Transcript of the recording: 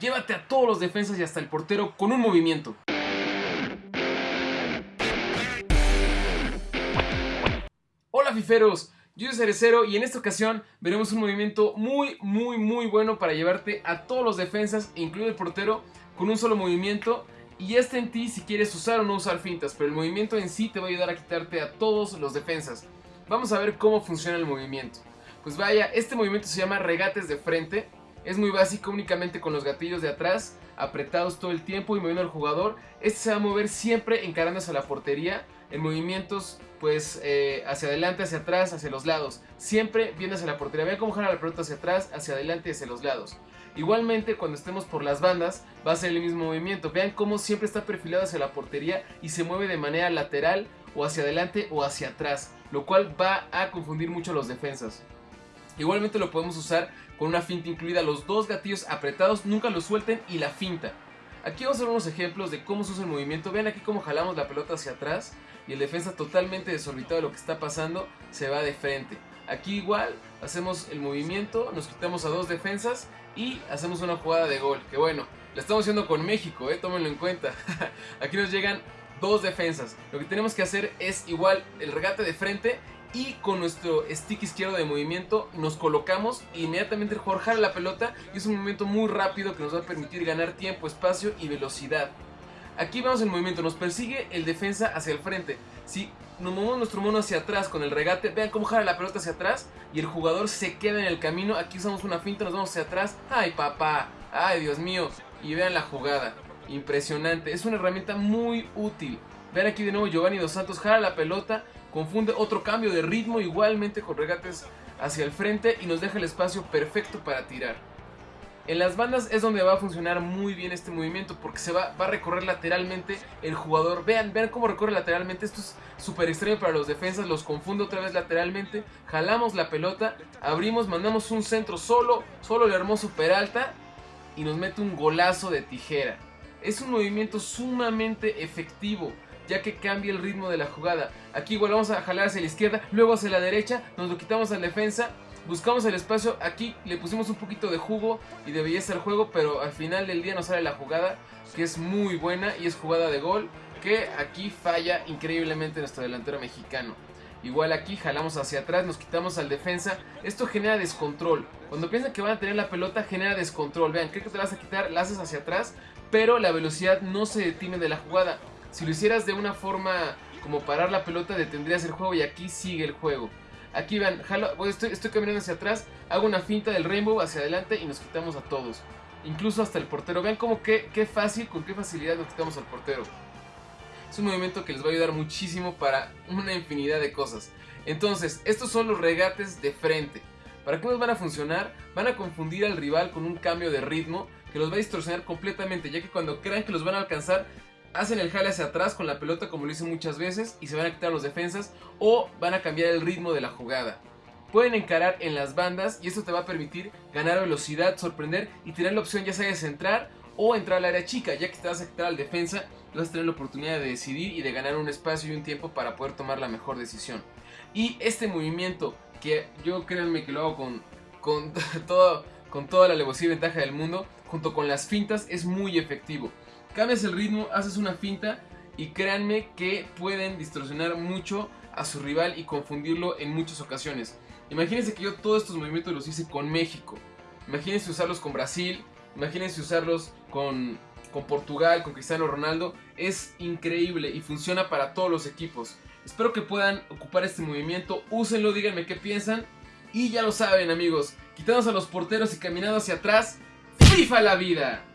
llévate a todos los defensas y hasta el portero con un movimiento. Hola fiferos, yo soy Cerecero y en esta ocasión veremos un movimiento muy muy muy bueno para llevarte a todos los defensas, incluido el portero, con un solo movimiento y este en ti si quieres usar o no usar fintas, pero el movimiento en sí te va a ayudar a quitarte a todos los defensas. Vamos a ver cómo funciona el movimiento. Pues vaya, este movimiento se llama regates de frente, es muy básico únicamente con los gatillos de atrás, apretados todo el tiempo y moviendo al jugador. Este se va a mover siempre encarándose a la portería, en movimientos pues eh, hacia adelante, hacia atrás, hacia los lados. Siempre viene hacia la portería. Vean cómo jala la pelota hacia atrás, hacia adelante y hacia los lados. Igualmente cuando estemos por las bandas va a ser el mismo movimiento. Vean cómo siempre está perfilado hacia la portería y se mueve de manera lateral o hacia adelante o hacia atrás. Lo cual va a confundir mucho a los defensas. Igualmente lo podemos usar con una finta incluida. Los dos gatillos apretados nunca los suelten y la finta. Aquí vamos a ver unos ejemplos de cómo se usa el movimiento. Vean aquí cómo jalamos la pelota hacia atrás y el defensa totalmente desorbitado de lo que está pasando se va de frente. Aquí igual hacemos el movimiento, nos quitamos a dos defensas y hacemos una jugada de gol. Que bueno, la estamos haciendo con México, eh, tómenlo en cuenta. aquí nos llegan dos defensas. Lo que tenemos que hacer es igual el regate de frente y con nuestro stick izquierdo de movimiento nos colocamos e inmediatamente el jugador jala la pelota y es un movimiento muy rápido que nos va a permitir ganar tiempo, espacio y velocidad. Aquí vemos el movimiento, nos persigue el defensa hacia el frente. Si nos movemos nuestro mono hacia atrás con el regate, vean cómo jala la pelota hacia atrás y el jugador se queda en el camino. Aquí usamos una finta, nos vamos hacia atrás. ¡Ay papá! ¡Ay Dios mío! Y vean la jugada. Impresionante. Es una herramienta muy útil. Vean aquí de nuevo Giovanni Dos Santos jala la pelota, confunde otro cambio de ritmo igualmente con regates hacia el frente y nos deja el espacio perfecto para tirar. En las bandas es donde va a funcionar muy bien este movimiento porque se va, va a recorrer lateralmente el jugador. Vean, vean cómo recorre lateralmente. Esto es súper extremo para los defensas. Los confunde otra vez lateralmente. Jalamos la pelota, abrimos, mandamos un centro solo, solo el hermoso Peralta y nos mete un golazo de tijera. Es un movimiento sumamente efectivo ya que cambia el ritmo de la jugada. Aquí igual vamos a jalar hacia la izquierda, luego hacia la derecha, nos lo quitamos al defensa, buscamos el espacio, aquí le pusimos un poquito de jugo y de belleza al juego, pero al final del día nos sale la jugada, que es muy buena y es jugada de gol, que aquí falla increíblemente nuestro delantero mexicano. Igual aquí jalamos hacia atrás, nos quitamos al defensa. Esto genera descontrol. Cuando piensan que van a tener la pelota, genera descontrol. Vean, creo que te vas a quitar, la haces hacia atrás, pero la velocidad no se detiene de la jugada. Si lo hicieras de una forma como parar la pelota, detendrías el juego y aquí sigue el juego. Aquí vean, estoy, estoy caminando hacia atrás, hago una finta del rainbow hacia adelante y nos quitamos a todos. Incluso hasta el portero. Vean cómo qué, qué fácil, con qué facilidad nos quitamos al portero. Es un movimiento que les va a ayudar muchísimo para una infinidad de cosas. Entonces, estos son los regates de frente. ¿Para qué nos van a funcionar? Van a confundir al rival con un cambio de ritmo que los va a distorsionar completamente, ya que cuando crean que los van a alcanzar, hacen el jale hacia atrás con la pelota como lo hice muchas veces y se van a quitar los defensas o van a cambiar el ritmo de la jugada. Pueden encarar en las bandas y esto te va a permitir ganar velocidad, sorprender y tener la opción ya sea de centrar o entrar al área chica, ya que te vas a quitar al defensa, vas a tener la oportunidad de decidir y de ganar un espacio y un tiempo para poder tomar la mejor decisión. Y este movimiento, que yo créanme que lo hago con, con, todo, con toda la alevosía y ventaja del mundo, junto con las fintas, es muy efectivo cambias el ritmo, haces una finta y créanme que pueden distorsionar mucho a su rival y confundirlo en muchas ocasiones. Imagínense que yo todos estos movimientos los hice con México. Imagínense usarlos con Brasil, imagínense usarlos con, con Portugal, con Cristiano Ronaldo. Es increíble y funciona para todos los equipos. Espero que puedan ocupar este movimiento, úsenlo, díganme qué piensan. Y ya lo saben amigos, quitamos a los porteros y caminando hacia atrás, FIFA la vida.